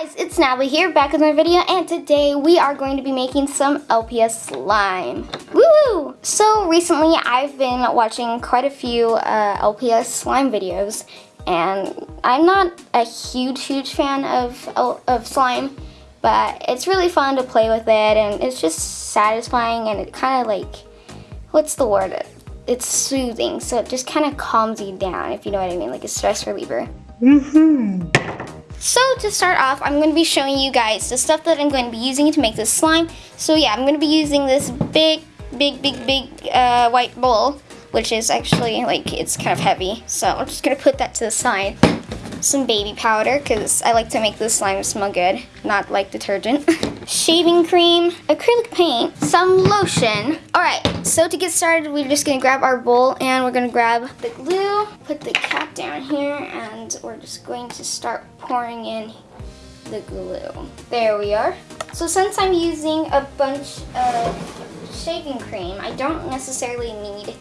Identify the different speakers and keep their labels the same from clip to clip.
Speaker 1: guys, it's Natalie here, back with another video, and today we are going to be making some LPS slime. Woo! So recently I've been watching quite a few uh, LPS slime videos, and I'm not a huge, huge fan of, of slime, but it's really fun to play with it, and it's just satisfying, and it kind of like, what's the word? It's soothing, so it just kind of calms you down, if you know what I mean, like a stress reliever. Mm-hmm. So to start off, I'm going to be showing you guys the stuff that I'm going to be using to make this slime. So yeah, I'm going to be using this big, big, big, big uh, white bowl, which is actually like, it's kind of heavy. So I'm just going to put that to the side. Some baby powder, because I like to make this slime smell good, not like detergent. Shaving cream, acrylic paint, some lotion. All right, so to get started, we're just gonna grab our bowl and we're gonna grab the glue, put the cap down here, and we're just going to start pouring in the glue. There we are. So since I'm using a bunch of shaving cream, I don't necessarily need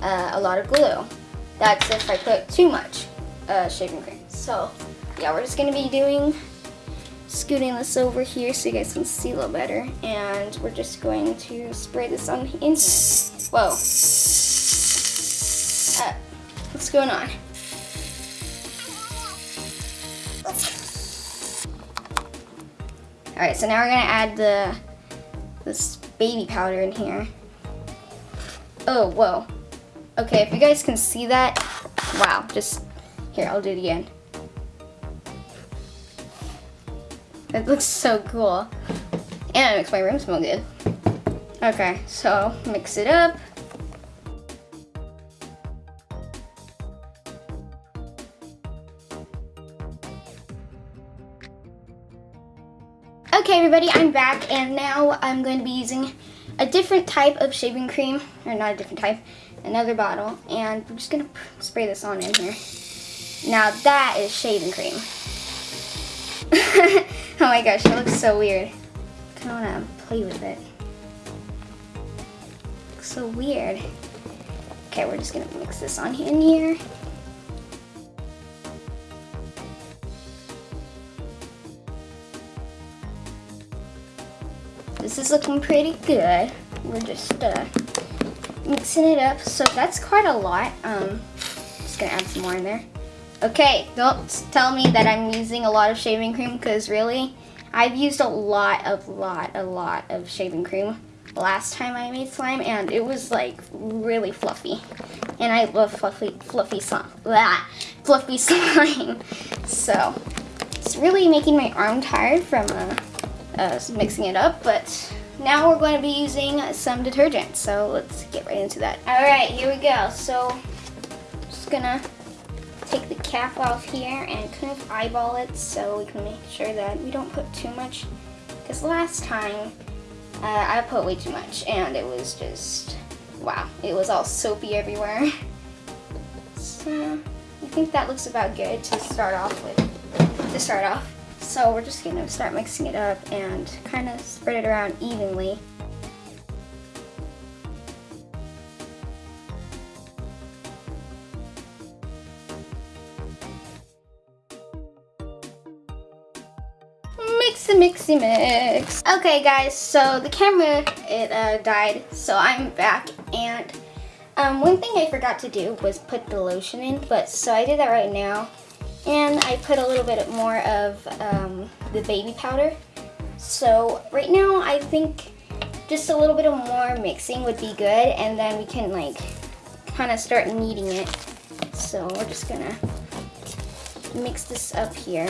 Speaker 1: uh, a lot of glue. That's if I put too much uh, shaving cream. So yeah, we're just gonna be doing, scooting this over here so you guys can see a little better. And we're just going to spray this on in Whoa. Uh, what's going on? All right, so now we're gonna add the this baby powder in here. Oh, whoa. Okay, if you guys can see that, wow, just, here, I'll do it again. It looks so cool. And it makes my room smell good. Okay, so mix it up. Okay everybody, I'm back and now I'm going to be using a different type of shaving cream, or not a different type, another bottle, and I'm just going to spray this on in here. Now that is shaving cream. oh my gosh, it looks so weird. I kind of want to play with it. Looks so weird. Okay, we're just going to mix this on in here. This is looking pretty good. We're just uh, mixing it up. So that's quite a lot. Um, just gonna add some more in there. Okay, don't tell me that I'm using a lot of shaving cream because really, I've used a lot, a lot, a lot of shaving cream last time I made slime and it was like really fluffy. And I love fluffy, fluffy slime, blah, fluffy slime. So, it's really making my arm tired from uh, uh, mixing it up, but now we're going to be using some detergent. So let's get right into that. All right, here we go. So just gonna take the cap off here and kind of eyeball it so we can make sure that we don't put too much. Because last time uh, I put way too much and it was just, wow, it was all soapy everywhere. So I think that looks about good to start off with, to start off. So we're just gonna start mixing it up and kind of spread it around evenly. Mixy mixy mix. Okay guys, so the camera, it uh, died, so I'm back and um, one thing I forgot to do was put the lotion in, but so I did that right now. And I put a little bit more of um, the baby powder. So right now I think just a little bit of more mixing would be good and then we can like kind of start kneading it. So we're just gonna mix this up here.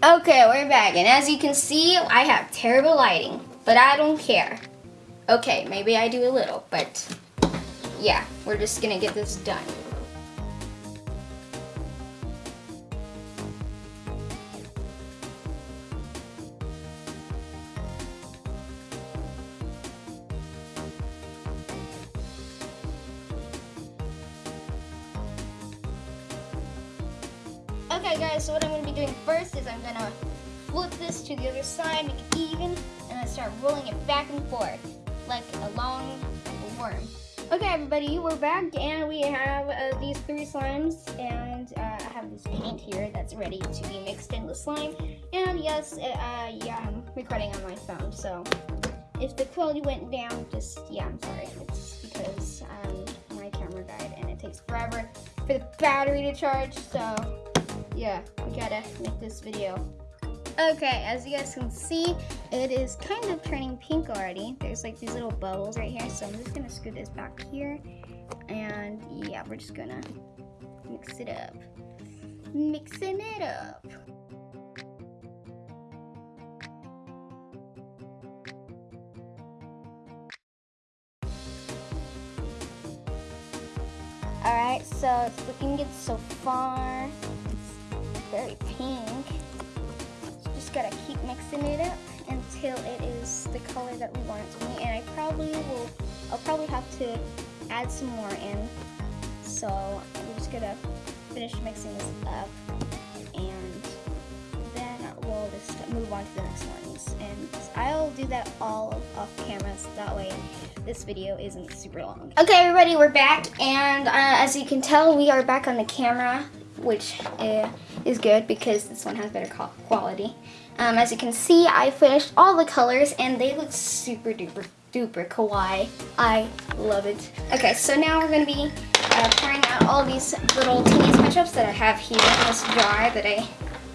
Speaker 1: Okay, we're back, and as you can see, I have terrible lighting, but I don't care. Okay, maybe I do a little, but yeah, we're just gonna get this done. Okay guys, so what I'm gonna be doing first is I'm gonna flip this to the other side, make it even, and then start rolling it back and forth like a long worm. Okay everybody, we're back and we have uh, these three slimes and uh, I have this paint here that's ready to be mixed in the slime. And yes, uh, yeah, I'm recording on my phone, so if the quality went down, just, yeah, I'm sorry. It's because um, my camera died and it takes forever for the battery to charge, so yeah, we gotta make this video. Okay, as you guys can see, it is kind of turning pink already. There's like these little bubbles right here, so I'm just gonna screw this back here. And yeah, we're just gonna mix it up. Mixing it up. Alright, so it's looking good so far. Very pink. So just gotta keep mixing it up until it is the color that we want it to be. And I probably will, I'll probably have to add some more in. So I'm just gonna finish mixing this up and then we'll just move on to the next ones. And I'll do that all off camera so that way this video isn't super long. Okay everybody, we're back and uh, as you can tell we are back on the camera which uh, is good because this one has better quality. Um, as you can see, I finished all the colors and they look super duper duper kawaii. I love it. Okay, so now we're gonna be uh, pouring out all these little teeny sketchups that I have here in this jar that I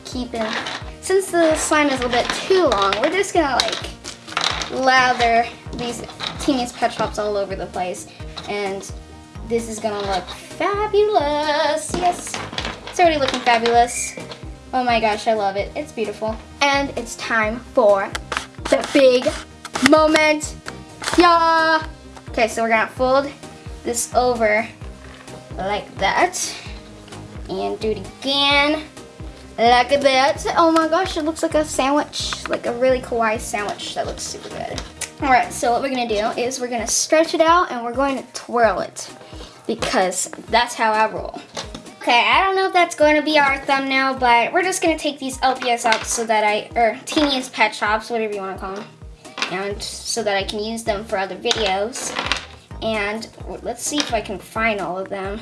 Speaker 1: keep in. Since the slime is a little bit too long, we're just gonna like lather these Littlest Pet all over the place. And this is gonna look fabulous. Yes, already looking fabulous. Oh my gosh, I love it. It's beautiful. And it's time for the big moment. Yeah. Okay, so we're gonna fold this over like that. And do it again like that. Oh my gosh, it looks like a sandwich, like a really kawaii sandwich. That looks super good. All right, so what we're gonna do is we're gonna stretch it out and we're going to twirl it because that's how I roll. Okay, I don't know if that's going to be our thumbnail, but we're just gonna take these LPS out so that I, or Littlest Pet Shops, whatever you wanna call them, and so that I can use them for other videos. And let's see if I can find all of them.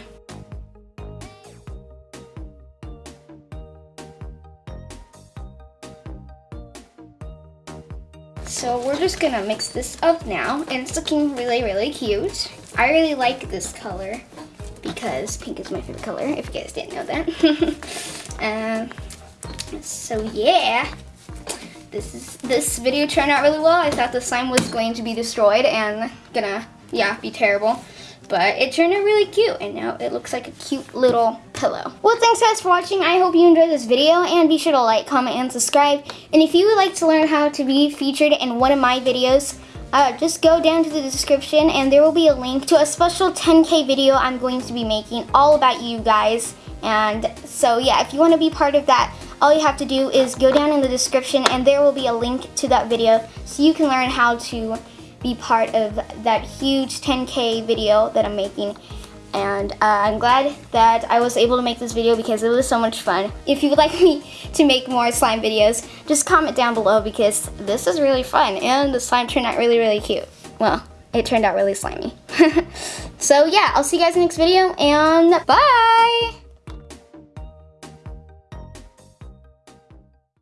Speaker 1: So we're just gonna mix this up now and it's looking really, really cute. I really like this color because pink is my favorite color, if you guys didn't know that. um, so yeah, this is this video turned out really well. I thought the slime was going to be destroyed and gonna, yeah, be terrible but it turned out really cute and now it looks like a cute little pillow. Well, thanks guys for watching. I hope you enjoyed this video and be sure to like, comment, and subscribe. And if you would like to learn how to be featured in one of my videos, uh, just go down to the description and there will be a link to a special 10k video I'm going to be making all about you guys. And so yeah, if you want to be part of that, all you have to do is go down in the description and there will be a link to that video so you can learn how to be part of that huge 10k video that I'm making and uh, I'm glad that I was able to make this video because it was so much fun. If you would like me to make more slime videos, just comment down below because this is really fun and the slime turned out really, really cute. Well, it turned out really slimy. so yeah, I'll see you guys in the next video and bye!